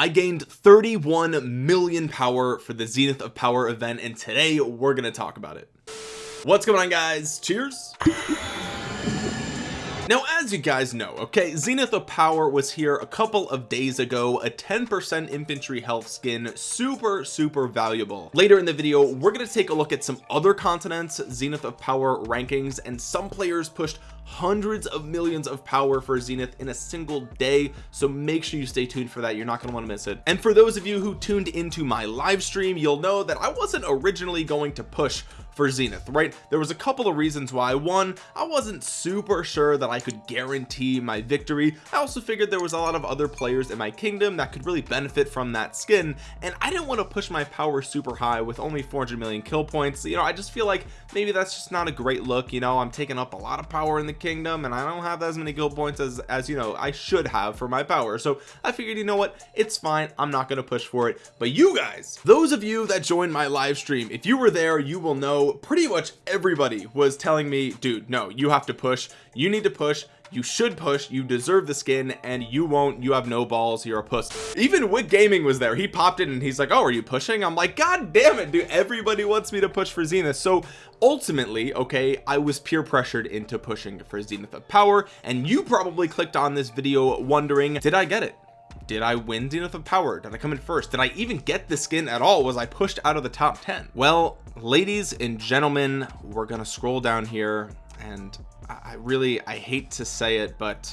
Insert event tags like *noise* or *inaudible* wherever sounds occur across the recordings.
I gained 31 million power for the Zenith of Power event and today we're going to talk about it. What's going on guys? Cheers. Now as you guys know okay zenith of power was here a couple of days ago a 10 percent infantry health skin super super valuable. Later in the video we're going to take a look at some other continents zenith of power rankings and some players pushed hundreds of millions of power for zenith in a single day so make sure you stay tuned for that. You're not going to want to miss it. And for those of you who tuned into my live stream you'll know that i wasn't originally going to push for zenith right? There was a couple of reasons why. One i wasn't super sure that i could guarantee my victory. I also figured there was a lot of other players in my kingdom that could really benefit from that skin and i didn't want to push my power super high with only 400 million kill points. You know i just feel like maybe that's just not a great look you know? I'm taking up a lot of power in the kingdom and i don't have as many kill points as as you know i should have for my power. So i figured you know what? It's fine. I'm not going to push for it. But you guys those of you that joined my live stream if you were there you will know pretty much everybody was telling me dude no you have to push. You need to push. You should push. You deserve the skin and you won't. You have no balls. You're a puss. Even Wick Gaming was there. He popped in and he's like oh are you pushing? I'm like god damn it dude. Everybody wants me to push for Zenith. So ultimately okay I was peer pressured into pushing for Zenith of power and you probably clicked on this video wondering did I get it did I win Zenith of Power? Did I come in first? Did I even get the skin at all? Was I pushed out of the top 10? Well, ladies and gentlemen, we're gonna scroll down here and I really, I hate to say it, but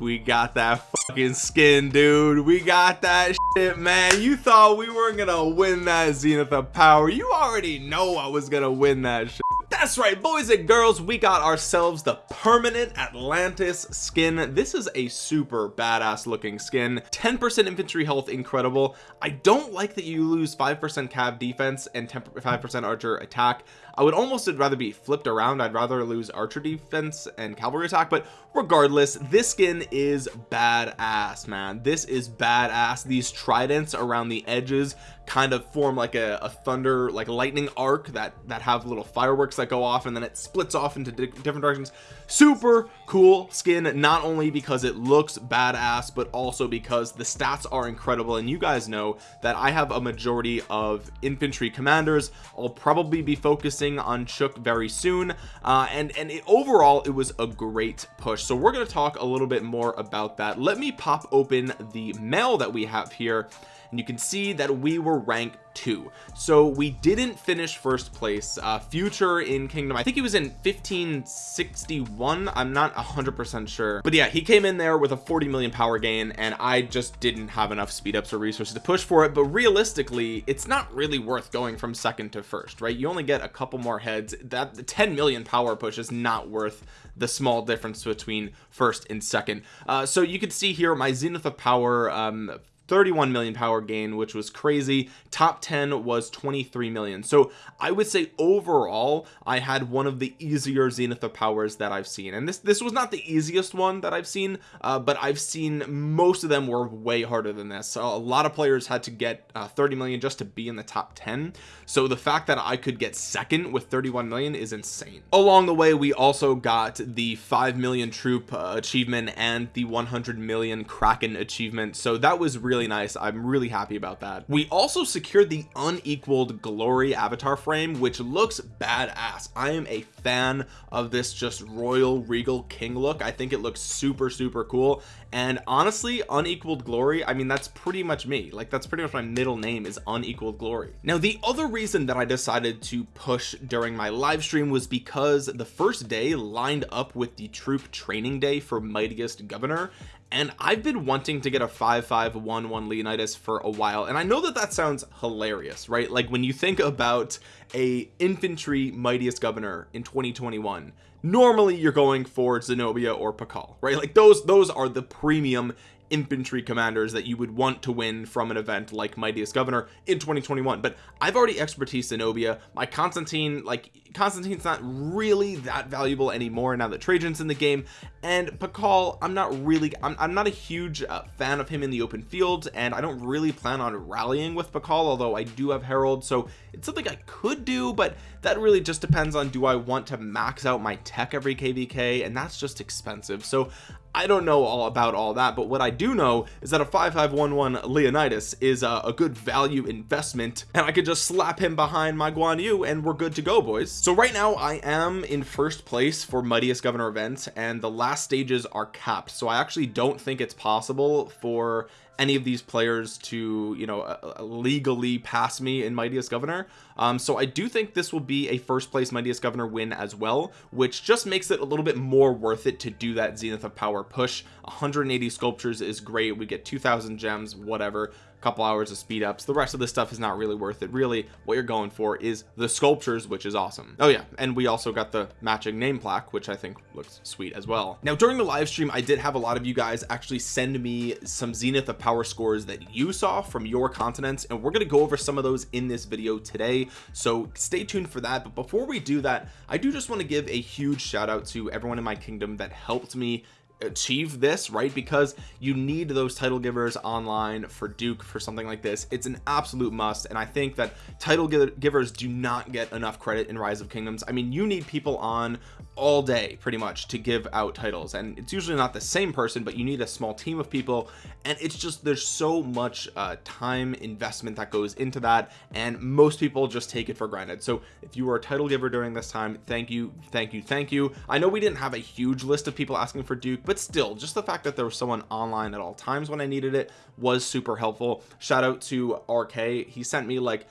we got that fucking skin dude. We got that shit man. You thought we weren't gonna win that zenith of power. You already know i was gonna win that shit. That's right boys and girls. We got ourselves the permanent atlantis skin. This is a super badass looking skin. 10 percent infantry health incredible. I don't like that you lose five percent cav defense and 10 five percent archer attack I would almost rather be flipped around. I'd rather lose archer defense and cavalry attack but regardless this skin is badass man. This is badass. These tridents around the edges kind of form like a, a, thunder like lightning arc that that have little fireworks that go off and then it splits off into di different directions. Super cool skin not only because it looks badass but also because the stats are incredible. And you guys know that I have a majority of infantry commanders. I'll probably be focusing on Chook very soon. Uh, and and it, overall it was a great push. So we're going to talk a little bit more about that. Let me pop open the mail that we have here and you can see that we were ranked two. So we didn't finish first place. Uh future in kingdom i think he was in 1561 i'm not 100 percent sure. But yeah he came in there with a 40 million power gain and i just didn't have enough speed ups or resources to push for it. But realistically it's not really worth going from second to first right? You only get a couple more heads. That the 10 million power push is not worth the small difference between first and second. Uh, so you can see here my zenith of power um 31 million power gain which was crazy. Top 10 was 23 million. So I would say overall I had one of the easier zenith of powers that I've seen. And this this was not the easiest one that I've seen uh, but I've seen most of them were way harder than this. So a lot of players had to get uh, 30 million just to be in the top 10 so the fact that I could get second with 31 million is insane. Along the way we also got the 5 million troop uh, achievement and the 100 million kraken achievement. So that was really really nice. I'm really happy about that. We also secured the unequaled glory avatar frame which looks badass. I am a fan of this just royal regal king look. I think it looks super super cool. And honestly unequaled glory I mean that's pretty much me. Like that's pretty much my middle name is unequaled glory. Now the other reason that I decided to push during my live stream was because the first day lined up with the troop training day for mightiest governor and I've been wanting to get a 5511 Leonidas for a while and I know that that sounds hilarious right? Like when you think about a infantry mightiest governor in 2021 normally you're going for Zenobia or Pakal right? Like those those are the premium infantry commanders that you would want to win from an event like mightiest governor in 2021 but I've already expertise Zenobia my Constantine like Constantine's not really that valuable anymore now that Trajan's in the game. And Pakal I'm not really I'm, I'm not a huge uh, fan of him in the open field and I don't really plan on rallying with Pakal although I do have Harald so it's something I could do but that really just depends on do I want to max out my tech every kvk and that's just expensive. So I don't know all about all that but what I do know is that a 5511 Leonidas is a, a good value investment and I could just slap him behind my Guan Yu and we're good to go boys. So right now I am in first place for mightiest governor event and the last stages are capped so I actually don't think it's possible for any of these players to you know uh, uh, legally pass me in mightiest governor. Um so I do think this will be a first place mightiest governor win as well which just makes it a little bit more worth it to do that zenith of power push. 180 sculptures is great. We get 2000 gems whatever couple hours of speed ups. The rest of the stuff is not really worth it. Really what you're going for is the sculptures which is awesome. Oh yeah and we also got the matching name plaque which I think looks sweet as well. Now during the live stream I did have a lot of you guys actually send me some zenith of power scores that you saw from your continents and we're going to go over some of those in this video today. So stay tuned for that. But before we do that I do just want to give a huge shout out to everyone in my kingdom that helped me achieve this right? Because you need those title givers online for Duke for something like this. It's an absolute must and I think that title givers do not get enough credit in rise of kingdoms. I mean you need people on all day pretty much to give out titles and it's usually not the same person but you need a small team of people and it's just there's so much uh, time investment that goes into that and most people just take it for granted. So if you were a title giver during this time thank you thank you thank you. I know we didn't have a huge list of people asking for Duke but still just the fact that there was someone online at all times when I needed it was super helpful. Shout out to RK he sent me like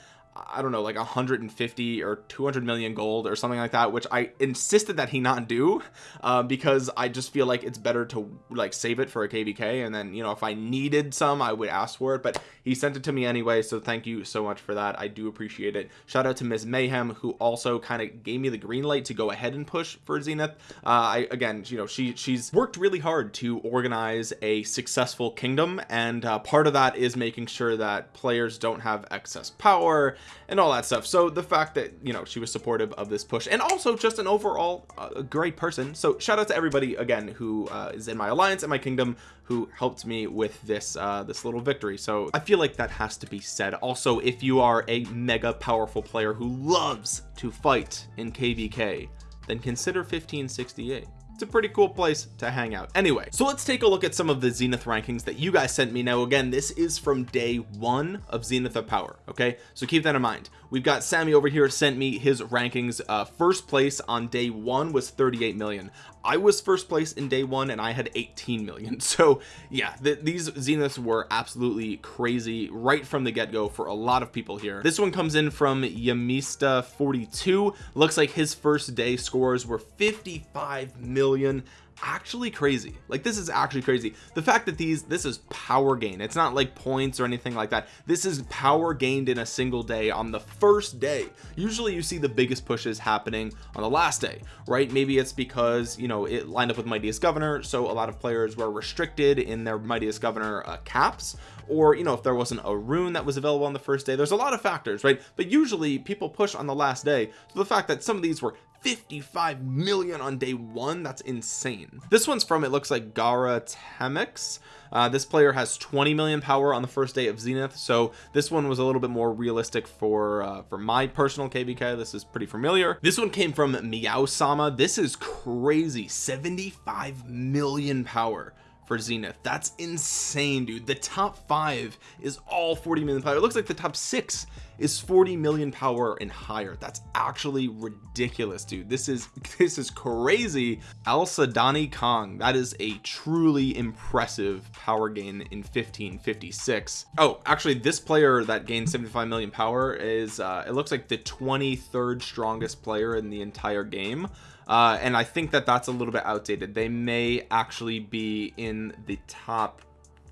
I don't know like 150 or 200 million gold or something like that which I insisted that he not do uh, because I just feel like it's better to like save it for a kvk and then you know if I needed some I would ask for it but he sent it to me anyway so thank you so much for that I do appreciate it shout out to Ms. Mayhem who also kind of gave me the green light to go ahead and push for Zenith uh, I again you know she she's worked really hard to organize a successful kingdom and uh, part of that is making sure that players don't have excess power and all that stuff. So the fact that you know she was supportive of this push and also just an overall uh, great person. So shout out to everybody again who uh, is in my alliance and my kingdom who helped me with this uh this little victory. So I feel like that has to be said. Also if you are a mega powerful player who loves to fight in kvk then consider 1568 it's a pretty cool place to hang out. Anyway so let's take a look at some of the zenith rankings that you guys sent me. Now again this is from day one of zenith of power okay? So keep that in mind we've got Sammy over here sent me his rankings. Uh first place on day one was 38 million. I was first place in day one and I had 18 million. *laughs* So yeah th these zeniths were absolutely crazy right from the get-go for a lot of people here. This one comes in from Yamista 42 looks like his first day scores were 55 million million actually crazy. Like this is actually crazy. The fact that these this is power gain. It's not like points or anything like that. This is power gained in a single day on the first day. Usually you see the biggest pushes happening on the last day right? Maybe it's because you know it lined up with mightiest governor so a lot of players were restricted in their mightiest governor uh, caps. Or you know if there wasn't a rune that was available on the first day there's a lot of factors right? But usually people push on the last day. So the fact that some of these were 55 million on day one. That's insane. This one's from it looks like Gara Temix uh, this player has 20 million power on the first day of Zenith so this one was a little bit more realistic for uh, for my personal kvk this is pretty familiar. This one came from Meow Sama this is crazy. 75 million power for Zenith. That's insane dude. The top five is all 40 million power. It looks like the top six is 40 million power and higher. That's actually ridiculous dude. This is *laughs* this is crazy. Al Sadani Kong that is a truly impressive power gain in 1556 oh actually this player that gained 75 million power is uh it looks like the 23rd strongest player in the entire game uh and I think that that's a little bit outdated. They may actually be in the top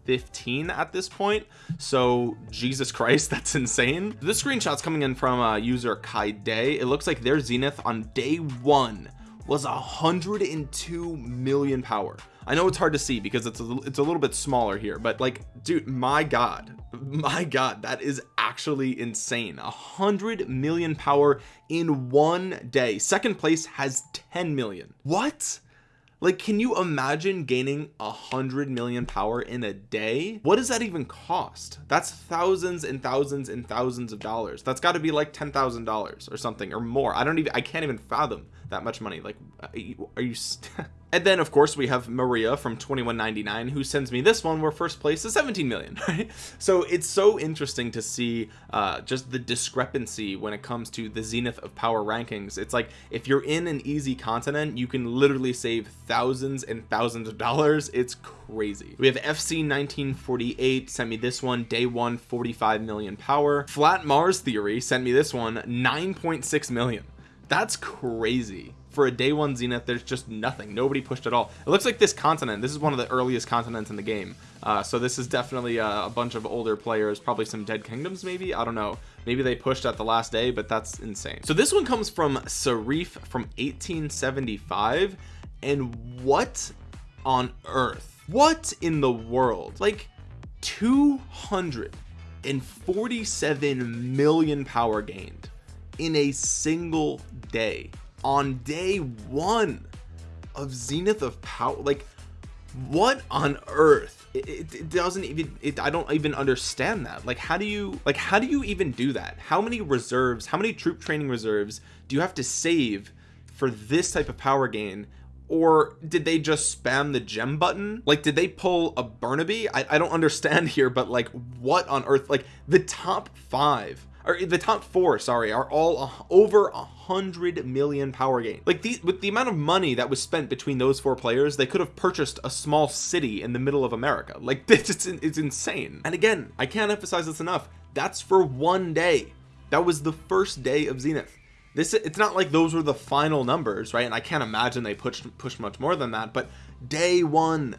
15 at this point. So Jesus Christ *laughs* that's insane. This screenshot's coming in from uh, user Kai Day it looks like their zenith on day one was 102 million power I know it's hard to see because it's a, it's a little bit smaller here but like dude my god my god that is actually insane. A hundred million power in one day. Second place has 10 million. What? Like can you imagine gaining a hundred million power in a day? What does that even cost? That's thousands and thousands and thousands of dollars. That's got to be like ten thousand dollars or something or more. I don't even I can't even fathom that much money. Like are you *laughs* and then of course we have Maria from 2199 who sends me this one where first place is 17 million *laughs* right? So it's so interesting to see uh, just the discrepancy when it comes to the zenith of power rankings. It's like if you're in an easy continent you can literally save thousands and thousands of dollars. It's crazy. We have FC 1948 sent me this one. Day one 45 million power. Flat Mars theory sent me this one 9.6 million. That's crazy for a day one zenith there's just nothing. Nobody pushed at all. It looks like this continent this is one of the earliest continents in the game. Uh, so this is definitely a, a, bunch of older players probably some dead kingdoms maybe? I don't know. Maybe they pushed at the last day but that's insane. So this one comes from Sarif from 1875 and what on earth what in the world? Like 247 million power gained in a single day on day one of zenith of power like what on earth? It, it, it doesn't even it, i don't even understand that. Like how do you like how do you even do that? How many reserves how many troop training reserves do you have to save for this type of power gain? Or did they just spam the gem button? Like did they pull a burnaby? I, I don't *laughs* understand here but like what on earth? Like the top five or eh, the top four sorry are all over a hundred million power gain. Like with the amount of money that was spent between those four players they could have purchased a small city in the middle of America. *laughs* Like this it's, it's insane. And again I can't emphasize this enough. That's for one day. That was the first day of Zenith. This it's not like those were the final numbers right? And I can't imagine they pushed pushed much more than that but day one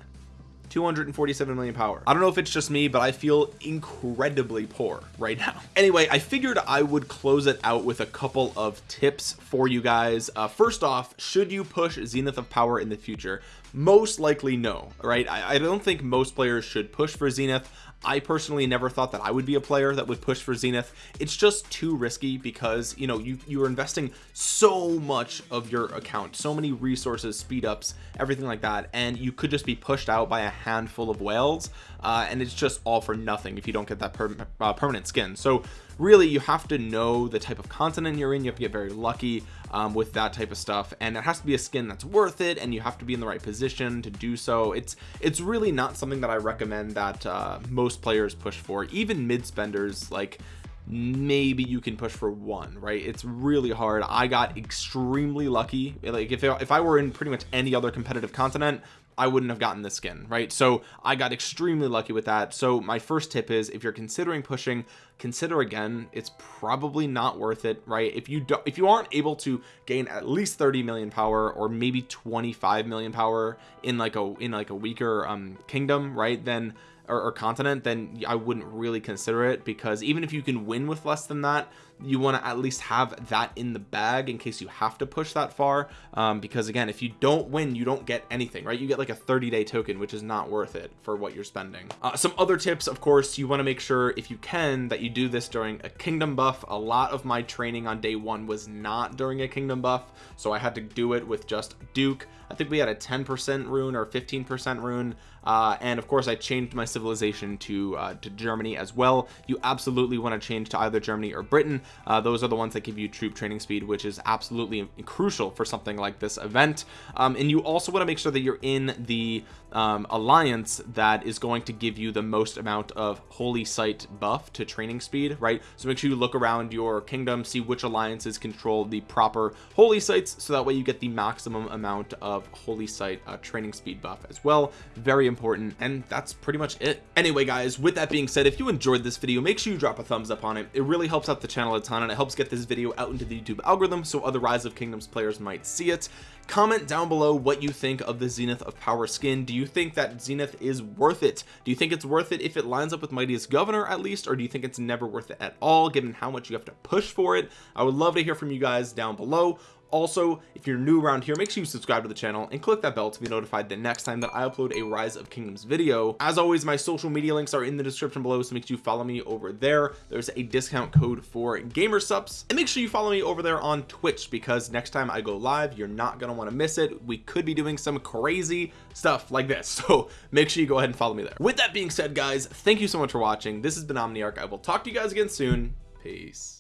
247 million power. I don't know if it's just me but I feel incredibly poor right now. *laughs* Anyway I figured I would close it out with a couple of tips for you guys. Uh, first off should you push zenith of power in the future? Most likely no right? I, I don't think most players should push for zenith I personally never thought that I would be a player that would push for Zenith. It's just too risky because you know you you are investing so much of your account so many resources speed ups everything like that and you could just be pushed out by a handful of whales uh, and it's just all for nothing if you don't get that per uh, permanent skin. So really you have to know the type of continent you're in. You have to get very lucky um, with that type of stuff. And it has to be a skin that's worth it and you have to be in the right position to do so. It's it's really not something that I recommend that uh, most players push for. Even mid spenders like maybe you can push for one right? It's really hard. I got extremely lucky. Like if, if I were in pretty much any other competitive continent I wouldn't have gotten this skin right? So I got extremely lucky with that. So my first tip is if you're considering pushing consider again. It's probably not worth it right? If you don't if you aren't able to gain at least 30 million power or maybe 25 million power in like a in like a weaker um kingdom right? Then or, or continent then I wouldn't really consider it because even if you can win with less than that you want to at least have that in the bag in case you have to push that far. Um, because again if you don't win you don't get anything right? You get like a 30 day token which is not worth it for what you're spending. Uh, some other tips of course you want to make sure if you can that you do this during a kingdom buff. A lot of my training on day one was not during a kingdom buff so I had to do it with just Duke. I think we had a 10% rune or 15% rune uh, and of course I changed my civilization to uh, to Germany as well. You absolutely want to change to either Germany or Britain. Uh, those are the ones that give you troop training speed which is absolutely crucial for something like this event. Um, and you also want to make sure that you're in the um, alliance that is going to give you the most amount of holy site buff to training speed right? So make sure you look around your kingdom see which alliances control the proper holy sites so that way you get the maximum amount of holy site uh, training speed buff as well. Very important and that's pretty much it anyway guys with that being said if you enjoyed this video make sure you drop a thumbs up on it. It really helps out the channel a ton and it helps get this video out into the YouTube algorithm so other rise of kingdoms players might see it comment down below what you think of the zenith of power skin. Do you think that zenith is worth it? Do you think it's worth it if it lines up with mightiest governor at least or do you think it's never worth it at all given how much you have to push for it? I would love to hear from you guys down below. Also if you're new around here make sure you subscribe to the channel and click that bell to be notified the next time that I upload a rise of kingdoms video. As always my social media links are in the description below so make sure you follow me over there. There's a discount code for GamerSupps and make sure you follow me over there on Twitch because next time I go live you're not gonna want to miss it. We could be doing some crazy stuff like this *laughs* so make sure you go ahead and follow me there. With that being said guys thank you so much for watching. This has been Omniarch. I will talk to you guys again soon. Peace